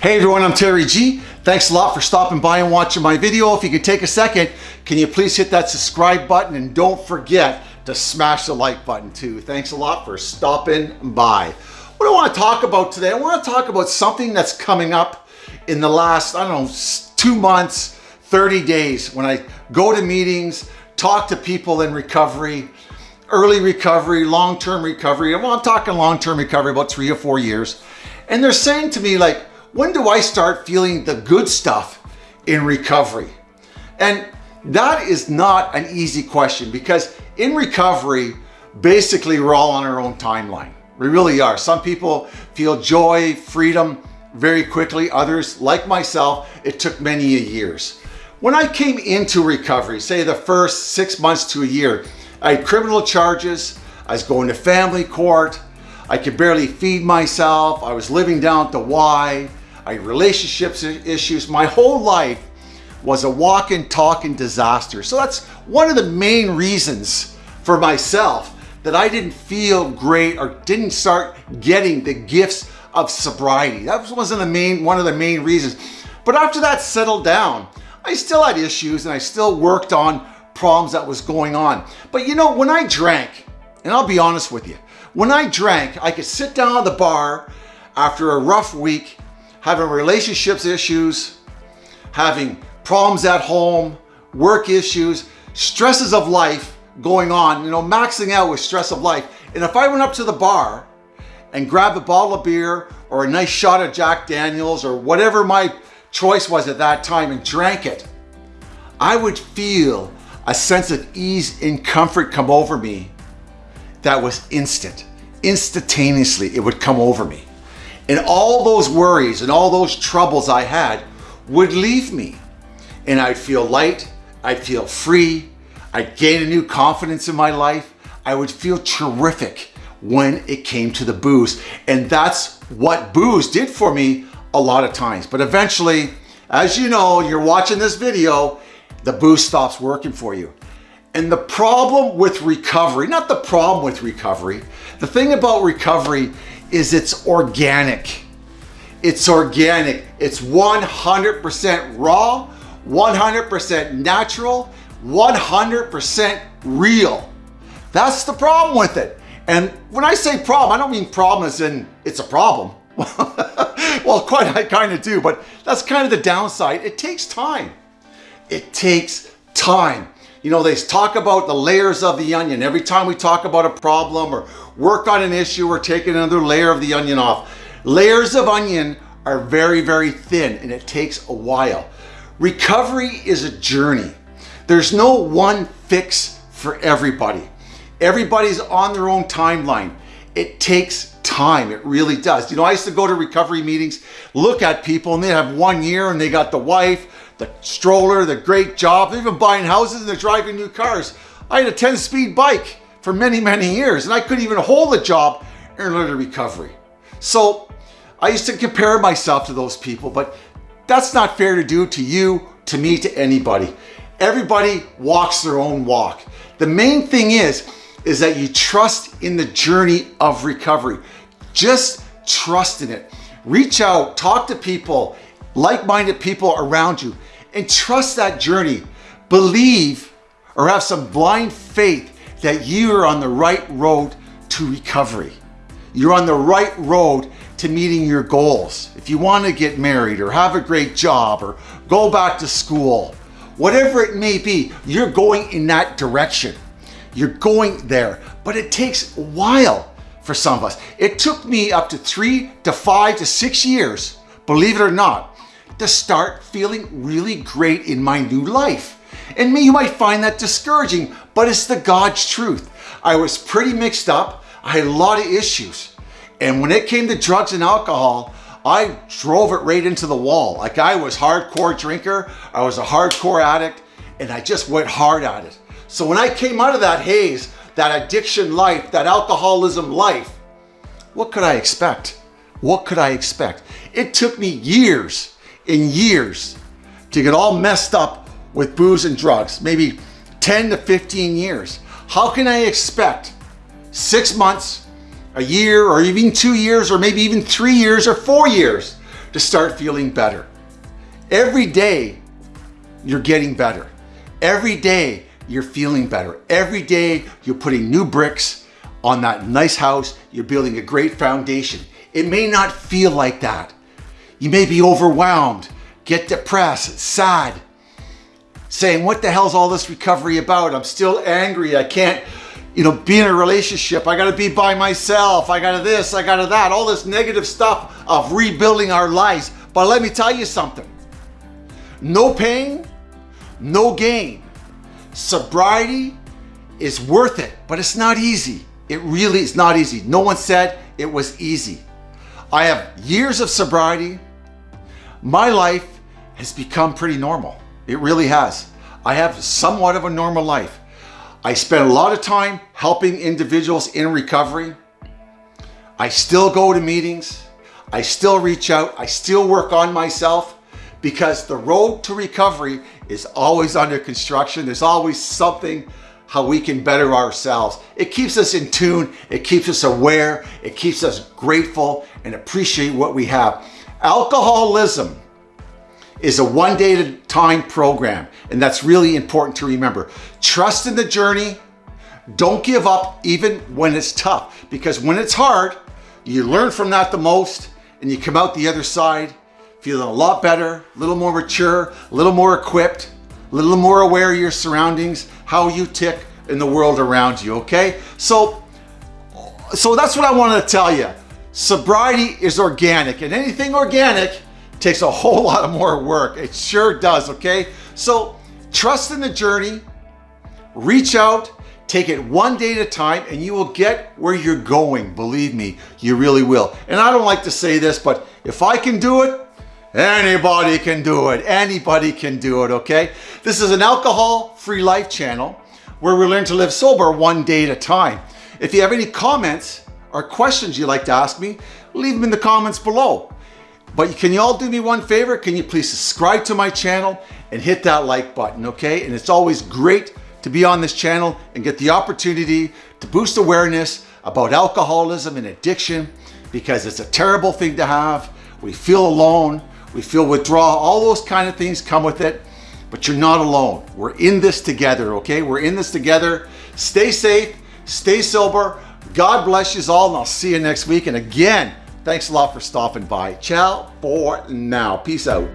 Hey everyone, I'm Terry G. Thanks a lot for stopping by and watching my video. If you could take a second, can you please hit that subscribe button and don't forget to smash the like button too. Thanks a lot for stopping by. What I want to talk about today, I want to talk about something that's coming up in the last, I don't know, two months, 30 days when I go to meetings, talk to people in recovery, early recovery, long-term recovery. I'm talking long-term recovery, about three or four years. And they're saying to me like, when do I start feeling the good stuff in recovery? And that is not an easy question because in recovery, basically we're all on our own timeline. We really are. Some people feel joy, freedom very quickly. Others, like myself, it took many years. When I came into recovery, say the first six months to a year, I had criminal charges, I was going to family court, I could barely feed myself, I was living down at the Y, I had relationships issues. My whole life was a walking, talking disaster. So that's one of the main reasons for myself that I didn't feel great or didn't start getting the gifts of sobriety. That wasn't the main, one of the main reasons. But after that settled down, I still had issues and I still worked on problems that was going on. But you know, when I drank, and I'll be honest with you, when I drank, I could sit down at the bar after a rough week having relationships issues, having problems at home, work issues, stresses of life going on, you know, maxing out with stress of life. And if I went up to the bar and grabbed a bottle of beer or a nice shot of Jack Daniels or whatever my choice was at that time and drank it, I would feel a sense of ease and comfort come over me that was instant. Instantaneously, it would come over me. And all those worries and all those troubles I had would leave me. And I'd feel light, I'd feel free, I'd gain a new confidence in my life. I would feel terrific when it came to the booze. And that's what booze did for me a lot of times. But eventually, as you know, you're watching this video, the booze stops working for you. And the problem with recovery, not the problem with recovery, the thing about recovery is it's organic. It's organic. It's 100% raw, 100% natural, 100% real. That's the problem with it. And when I say problem, I don't mean problem as in it's a problem. well, quite I kind of do, but that's kind of the downside. It takes time. It takes time. You know, they talk about the layers of the onion. Every time we talk about a problem or work on an issue, we're taking another layer of the onion off. Layers of onion are very, very thin and it takes a while. Recovery is a journey. There's no one fix for everybody. Everybody's on their own timeline. It takes time. It really does. You know, I used to go to recovery meetings, look at people and they have one year and they got the wife, the stroller, the great job, even buying houses and they're driving new cars. I had a 10 speed bike for many, many years and I couldn't even hold a job in early recovery. So I used to compare myself to those people, but that's not fair to do to you, to me, to anybody. Everybody walks their own walk. The main thing is, is that you trust in the journey of recovery. Just trust in it. Reach out, talk to people, like-minded people around you and trust that journey. Believe or have some blind faith that you are on the right road to recovery. You're on the right road to meeting your goals. If you want to get married or have a great job or go back to school, whatever it may be, you're going in that direction. You're going there, but it takes a while for some of us. It took me up to three to five to six years, believe it or not, to start feeling really great in my new life. And me, you might find that discouraging, but it's the God's truth. I was pretty mixed up. I had a lot of issues. And when it came to drugs and alcohol, I drove it right into the wall. Like I was hardcore drinker, I was a hardcore addict, and I just went hard at it. So when I came out of that haze, that addiction life, that alcoholism life, what could I expect? What could I expect? It took me years in years to get all messed up with booze and drugs, maybe 10 to 15 years. How can I expect six months, a year, or even two years, or maybe even three years or four years to start feeling better. Every day, you're getting better. Every day, you're feeling better. Every day, you're putting new bricks on that nice house. You're building a great foundation. It may not feel like that. You may be overwhelmed, get depressed, sad, saying, what the hell's all this recovery about? I'm still angry. I can't, you know, be in a relationship. I gotta be by myself. I gotta this, I gotta that, all this negative stuff of rebuilding our lives. But let me tell you something. No pain, no gain. Sobriety is worth it, but it's not easy. It really is not easy. No one said it was easy. I have years of sobriety. My life has become pretty normal. It really has. I have somewhat of a normal life. I spend a lot of time helping individuals in recovery. I still go to meetings. I still reach out. I still work on myself because the road to recovery is always under construction. There's always something how we can better ourselves. It keeps us in tune. It keeps us aware. It keeps us grateful and appreciate what we have. Alcoholism is a one day at a time program. And that's really important to remember. Trust in the journey. Don't give up even when it's tough because when it's hard, you learn from that the most and you come out the other side feeling a lot better, a little more mature, a little more equipped, a little more aware of your surroundings, how you tick in the world around you, okay? So, so that's what I wanted to tell you. Sobriety is organic and anything organic takes a whole lot of more work. It sure does, okay? So trust in the journey, reach out, take it one day at a time and you will get where you're going. Believe me, you really will. And I don't like to say this, but if I can do it, Anybody can do it. Anybody can do it, okay? This is an alcohol-free life channel where we learn to live sober one day at a time. If you have any comments or questions you'd like to ask me, leave them in the comments below. But can you all do me one favor? Can you please subscribe to my channel and hit that like button, okay? And it's always great to be on this channel and get the opportunity to boost awareness about alcoholism and addiction because it's a terrible thing to have. We feel alone we feel withdrawal, all those kind of things come with it, but you're not alone. We're in this together, okay? We're in this together. Stay safe, stay sober. God bless you all, and I'll see you next week. And again, thanks a lot for stopping by. Ciao for now. Peace out.